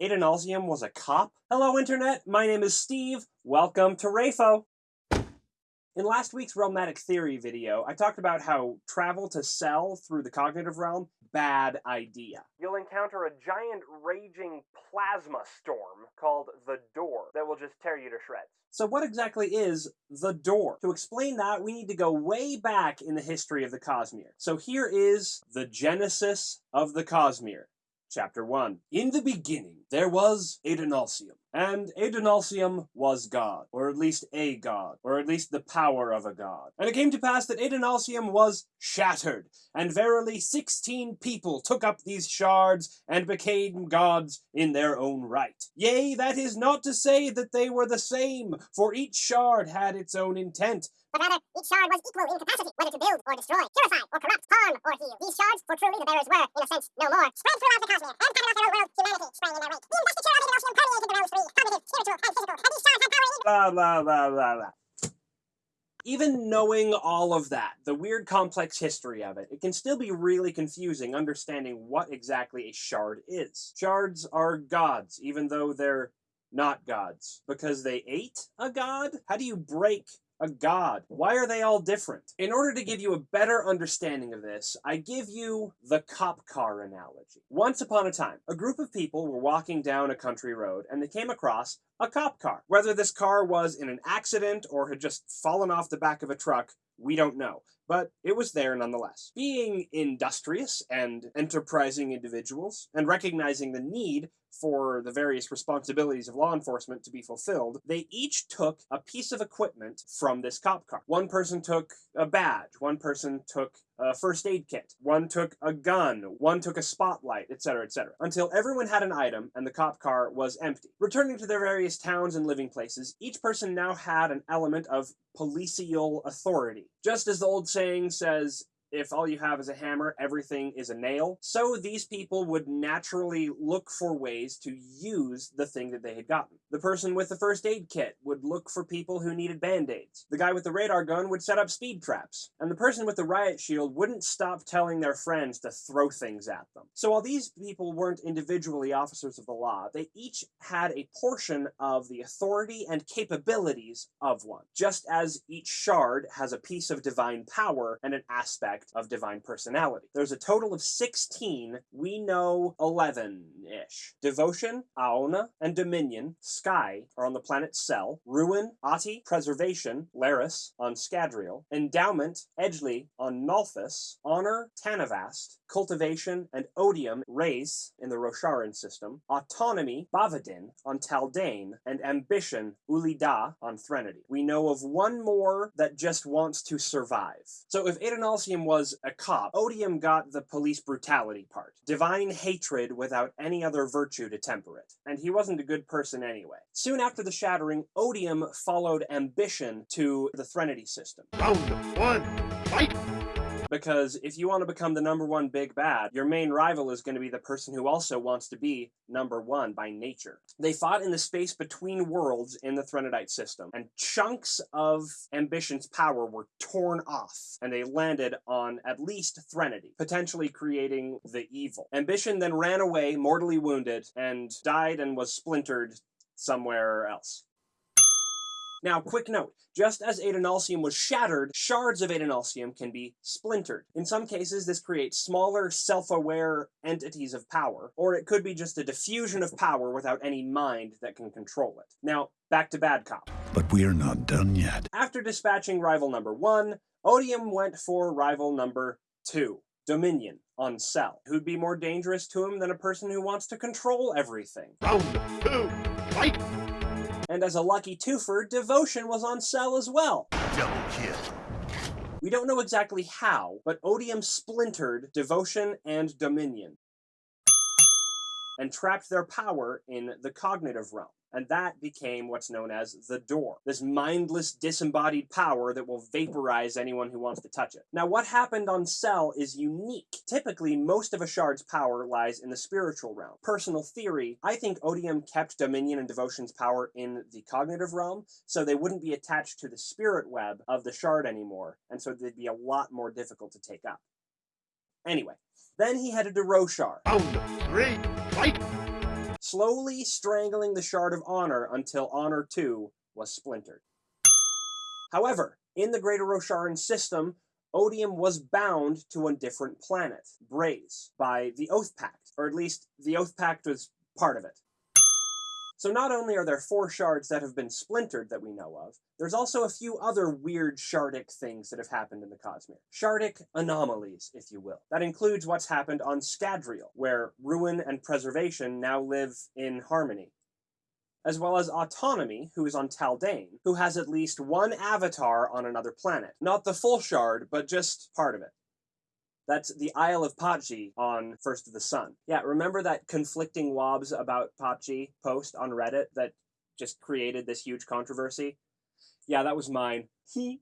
Adonalsium was a cop? Hello, Internet. My name is Steve. Welcome to Rafo. In last week's Realmatic Theory video, I talked about how travel to Sel through the cognitive realm, bad idea. You'll encounter a giant raging plasma storm called the Dor that will just tear you to shreds. So what exactly is the Dor? To explain that, we need to go way back in the history of the Cosmere. So here is the genesis of the Cosmere. Chapter 1. In the beginning, there was Adonalsium, and Adonalsium was God, or at least a god, or at least the power of a god. And it came to pass that Adonalsium was shattered, and verily sixteen people took up these shards, and became gods in their own right. Yea, that is not to say that they were the same, for each shard had its own intent, but rather each shard was equal in capacity, whether to build or destroy, purify or corrupt, harm or heal. These shards, for truly the bearers were, in a sense, no more, spread throughout the cosmos, and their own world, humanity sprang in their wake. The investiture of Adonalsium permeated the realms Blah, blah, blah, blah, blah. Even knowing all of that, the weird complex history of it, it can still be really confusing understanding what exactly a shard is. Shards are gods, even though they're not gods. Because they ate a god? How do you break a god. Why are they all different? In order to give you a better understanding of this, I give you the cop car analogy. Once upon a time, a group of people were walking down a country road and they came across a cop car. Whether this car was in an accident or had just fallen off the back of a truck, we don't know, but it was there nonetheless. Being industrious and enterprising individuals, and recognizing the need for the various responsibilities of law enforcement to be fulfilled, they each took a piece of equipment from this cop car. One person took a badge, one person took a first aid kit, one took a gun, one took a spotlight, etc., etc., until everyone had an item and the cop car was empty. Returning to their various towns and living places, each person now had an element of policial authority. Just as the old saying says, if all you have is a hammer, everything is a nail. So these people would naturally look for ways to use the thing that they had gotten. The person with the first aid kit would look for people who needed band-aids. The guy with the radar gun would set up speed traps. And the person with the riot shield wouldn't stop telling their friends to throw things at them. So while these people weren't individually officers of the law, they each had a portion of the authority and capabilities of one. Just as each shard has a piece of divine power and an aspect aspect of divine personality. There's a total of 16. We know 11-ish. Devotion, Aona, and Dominion, Skai, are on the planet Sel. Ruin, Ati, Preservation, Leras, on Scadrial. Endowment, Edgli, on Nalthis. Honor, Tanavast. Cultivation, and Odium, Rayse, in the Rosharan system. Autonomy, Bavadin, on Taldain. And Ambition, Uli Da, on Threnody. We know of one more that just wants to survive. So if Adonalsium was a cop. Odium got the police brutality part. Divine hatred without any other virtue to temper it. And he wasn't a good person anyway. Soon after the shattering, Odium followed ambition to the Threnody system. Round one, fight! Because if you want to become the number one big bad, your main rival is going to be the person who also wants to be number one by nature. They fought in the space between worlds in the Threnodite system, and chunks of Ambition's power were torn off, and they landed on at least Threnody, potentially creating the evil. Ambition then ran away, mortally wounded, and died and was splintered somewhere else. Now, quick note, just as Adonalsium was shattered, shards of Adonalsium can be splintered. In some cases, this creates smaller, self-aware entities of power, or it could be just a diffusion of power without any mind that can control it. Now, back to Bad Cop. But we're not done yet. After dispatching rival number one, Odium went for rival number two. Dominion on Sel, who'd be more dangerous to him than a person who wants to control everything. Round two, fight! And as a lucky twofer, Devotion was on sale as well. Double kill. We don't know exactly how, but Odium splintered Devotion and Dominion and trapped their power in the cognitive realm and that became what's known as the Dor. This mindless, disembodied power that will vaporize anyone who wants to touch it. Now, what happened on Sel is unique. Typically, most of a shard's power lies in the spiritual realm. Personal theory, I think Odium kept Dominion and Devotion's power in the cognitive realm, so they wouldn't be attached to the spirit web of the shard anymore, and so they'd be a lot more difficult to take up. Anyway, then he headed to Roshar. Round three, fight! Slowly strangling the Shard of Honor until Honor 2 was splintered. However, in the Greater Rosharan system, Odium was bound to a different planet, Braze, by the Oath Pact, or at least the Oath Pact was part of it. So not only are there four shards that have been splintered that we know of, there's also a few other weird shardic things that have happened in the Cosmere. Shardic anomalies, if you will. That includes what's happened on Scadrial, where ruin and preservation now live in harmony. As well as Autonomy, who is on Taldain, who has at least one avatar on another planet. Not the full shard, but just part of it. That's the Isle of Patji on First of the Sun. Yeah, remember that conflicting wobs about Patji post on Reddit that just created this huge controversy? Yeah, that was mine. He.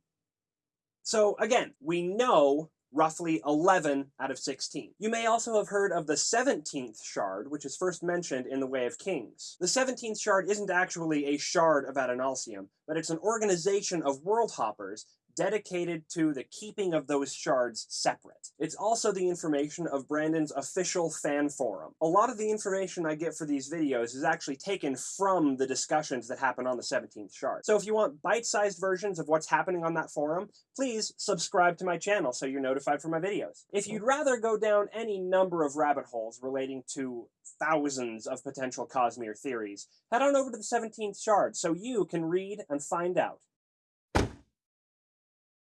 So again, we know roughly 11 out of 16. You may also have heard of the 17th shard, which is first mentioned in the Way of Kings. The 17th shard isn't actually a shard of Adonalsium, but it's an organization of world hoppers dedicated to the keeping of those shards separate. It's also the information of Brandon's official fan forum. A lot of the information I get for these videos is actually taken from the discussions that happen on the 17th shard. So if you want bite-sized versions of what's happening on that forum, please subscribe to my channel so you're notified for my videos. If you'd rather go down any number of rabbit holes relating to thousands of potential Cosmere theories, head on over to the 17th shard so you can read and find out.